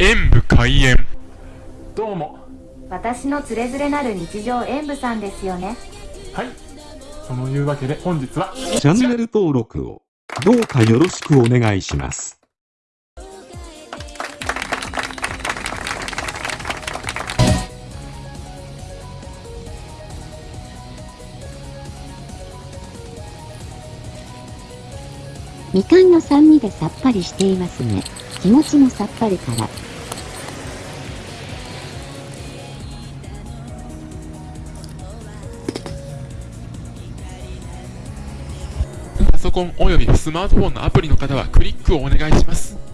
演武開演どうも私のつれづれなる日常演舞さんですよねはいそのいうわけで本日はチャンネル登録をどうかよろしくお願いします。みかんの酸味でさっぱりしていますね。気持ちもさっぱりから。パソコンおよびスマートフォンのアプリの方はクリックをお願いします。